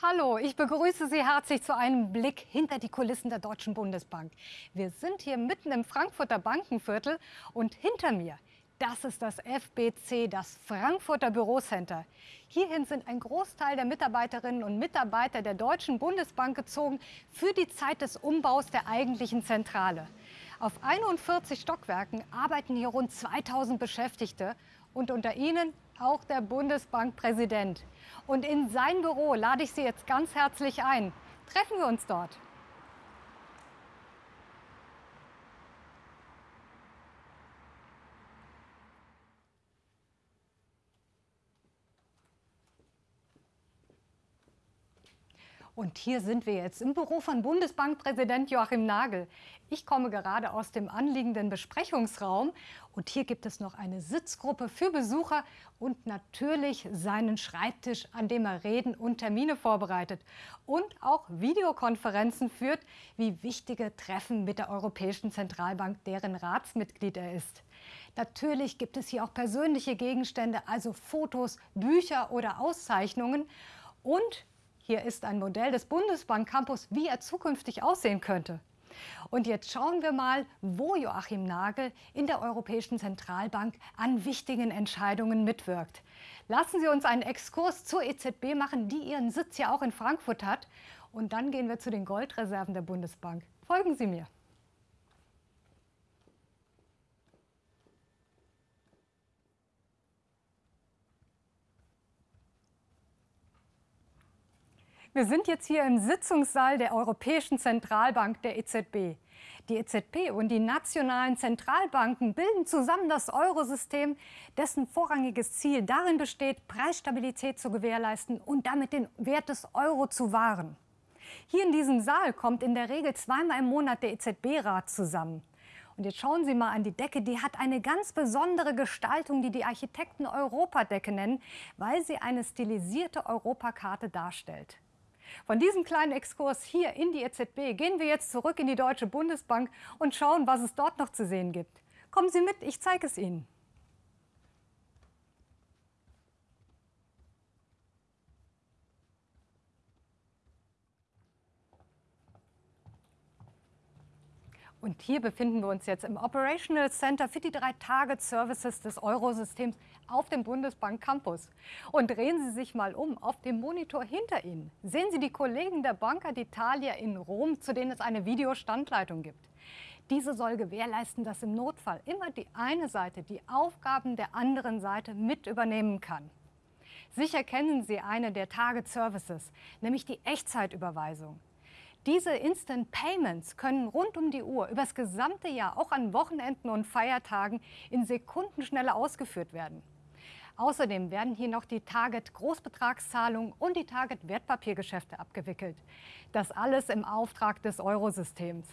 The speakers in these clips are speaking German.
Hallo, ich begrüße Sie herzlich zu einem Blick hinter die Kulissen der Deutschen Bundesbank. Wir sind hier mitten im Frankfurter Bankenviertel und hinter mir, das ist das FBC, das Frankfurter Bürocenter. Hierhin sind ein Großteil der Mitarbeiterinnen und Mitarbeiter der Deutschen Bundesbank gezogen für die Zeit des Umbaus der eigentlichen Zentrale. Auf 41 Stockwerken arbeiten hier rund 2000 Beschäftigte und unter ihnen auch der Bundesbankpräsident. Und in sein Büro lade ich Sie jetzt ganz herzlich ein. Treffen wir uns dort. Und hier sind wir jetzt im Büro von Bundesbankpräsident Joachim Nagel. Ich komme gerade aus dem anliegenden Besprechungsraum und hier gibt es noch eine Sitzgruppe für Besucher und natürlich seinen Schreibtisch, an dem er Reden und Termine vorbereitet und auch Videokonferenzen führt, wie wichtige Treffen mit der Europäischen Zentralbank, deren Ratsmitglied er ist. Natürlich gibt es hier auch persönliche Gegenstände, also Fotos, Bücher oder Auszeichnungen und hier ist ein Modell des Bundesbank Campus, wie er zukünftig aussehen könnte. Und jetzt schauen wir mal, wo Joachim Nagel in der Europäischen Zentralbank an wichtigen Entscheidungen mitwirkt. Lassen Sie uns einen Exkurs zur EZB machen, die ihren Sitz ja auch in Frankfurt hat. Und dann gehen wir zu den Goldreserven der Bundesbank. Folgen Sie mir. Wir sind jetzt hier im Sitzungssaal der Europäischen Zentralbank der EZB. Die EZB und die nationalen Zentralbanken bilden zusammen das Eurosystem, dessen vorrangiges Ziel darin besteht, Preisstabilität zu gewährleisten und damit den Wert des Euro zu wahren. Hier in diesem Saal kommt in der Regel zweimal im Monat der EZB-Rat zusammen. Und jetzt schauen Sie mal an die Decke, die hat eine ganz besondere Gestaltung, die die Architekten Europadecke nennen, weil sie eine stilisierte Europakarte darstellt. Von diesem kleinen Exkurs hier in die EZB gehen wir jetzt zurück in die Deutsche Bundesbank und schauen, was es dort noch zu sehen gibt. Kommen Sie mit, ich zeige es Ihnen. Und hier befinden wir uns jetzt im Operational Center für die drei Target Services des Eurosystems auf dem Bundesbank Campus. Und drehen Sie sich mal um auf dem Monitor hinter Ihnen. Sehen Sie die Kollegen der Banca d'Italia in Rom, zu denen es eine Videostandleitung gibt. Diese soll gewährleisten, dass im Notfall immer die eine Seite die Aufgaben der anderen Seite mit übernehmen kann. Sicher kennen Sie eine der Target Services, nämlich die Echtzeitüberweisung. Diese Instant Payments können rund um die Uhr über das gesamte Jahr, auch an Wochenenden und Feiertagen, in Sekundenschnelle ausgeführt werden. Außerdem werden hier noch die Target-Großbetragszahlungen und die Target-Wertpapiergeschäfte abgewickelt. Das alles im Auftrag des Eurosystems.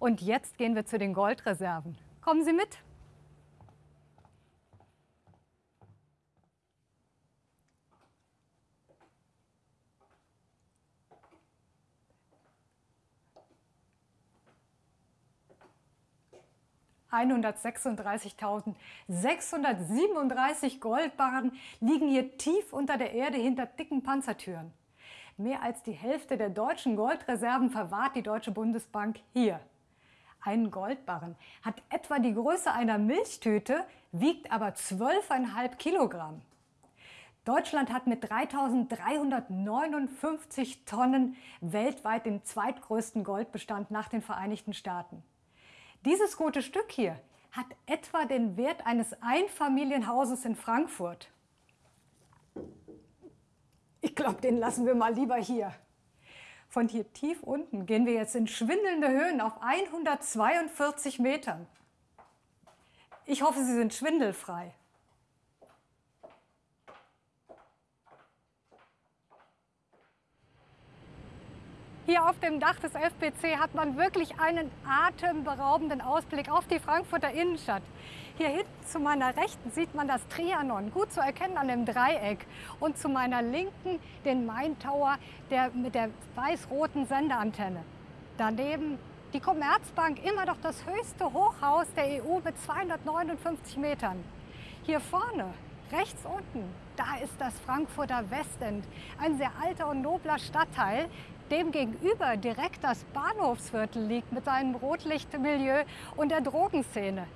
Und jetzt gehen wir zu den Goldreserven. Kommen Sie mit! 136.637 Goldbarren liegen hier tief unter der Erde hinter dicken Panzertüren. Mehr als die Hälfte der deutschen Goldreserven verwahrt die Deutsche Bundesbank hier. Ein Goldbarren hat etwa die Größe einer Milchtüte, wiegt aber 12,5 Kilogramm. Deutschland hat mit 3.359 Tonnen weltweit den zweitgrößten Goldbestand nach den Vereinigten Staaten. Dieses gute Stück hier hat etwa den Wert eines Einfamilienhauses in Frankfurt. Ich glaube, den lassen wir mal lieber hier. Von hier tief unten gehen wir jetzt in schwindelnde Höhen auf 142 Metern. Ich hoffe, Sie sind schwindelfrei. Hier auf dem Dach des FBC hat man wirklich einen atemberaubenden Ausblick auf die Frankfurter Innenstadt. Hier hinten zu meiner Rechten sieht man das Trianon, gut zu erkennen an dem Dreieck. Und zu meiner Linken den Main Tower der, mit der weiß-roten Sendeantenne. Daneben die Commerzbank, immer doch das höchste Hochhaus der EU mit 259 Metern. Hier vorne Rechts unten, da ist das Frankfurter Westend, ein sehr alter und nobler Stadtteil. Dem gegenüber direkt das Bahnhofsviertel liegt mit seinem Rotlichtmilieu und der Drogenszene.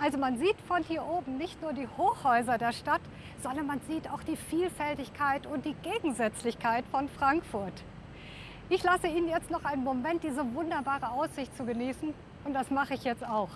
Also man sieht von hier oben nicht nur die Hochhäuser der Stadt, sondern man sieht auch die Vielfältigkeit und die Gegensätzlichkeit von Frankfurt. Ich lasse Ihnen jetzt noch einen Moment diese wunderbare Aussicht zu genießen und das mache ich jetzt auch.